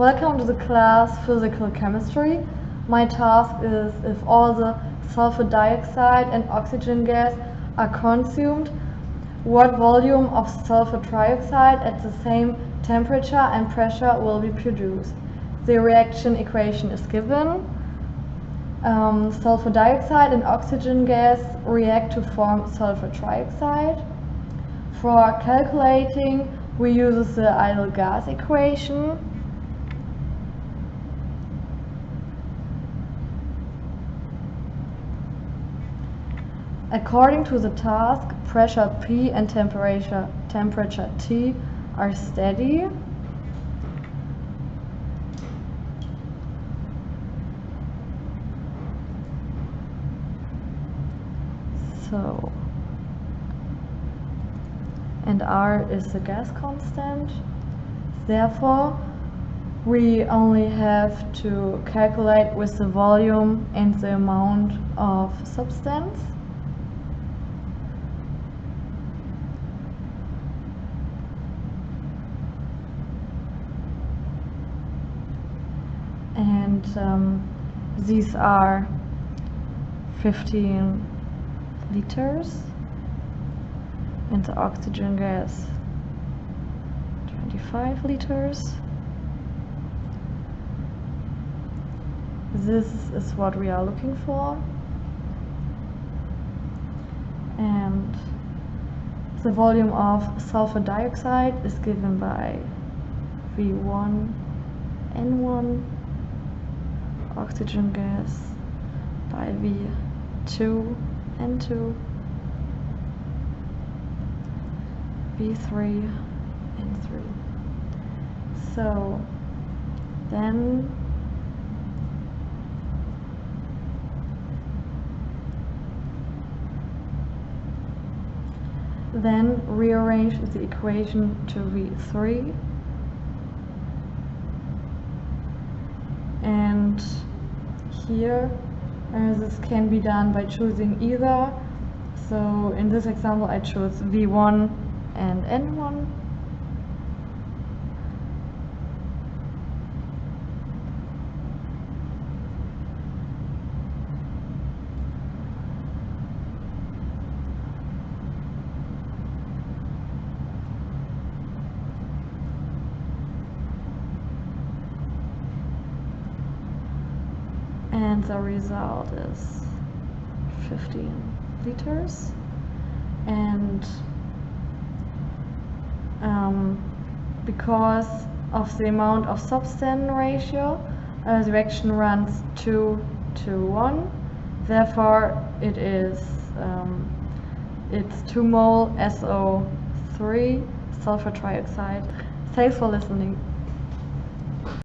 Welcome to the class Physical Chemistry. My task is if all the sulfur dioxide and oxygen gas are consumed, what volume of sulfur trioxide at the same temperature and pressure will be produced. The reaction equation is given. Um, sulfur dioxide and oxygen gas react to form sulfur trioxide. For calculating, we use the ideal gas equation According to the task, pressure P and temperature, temperature T are steady. So, and R is the gas constant. Therefore, we only have to calculate with the volume and the amount of substance. And um, these are 15 liters and the oxygen gas 25 liters. This is what we are looking for. And the volume of sulfur dioxide is given by V1 N1 oxygen gas by V2 N2 V3 N3 so then then rearrange the equation to V3 and here uh, this can be done by choosing either. So in this example I chose V1 and N1 and the result is 15 liters. And um, because of the amount of substance ratio uh, the reaction runs 2 to 1 therefore it is um, it's 2 mole SO3 sulfur trioxide. Thanks for listening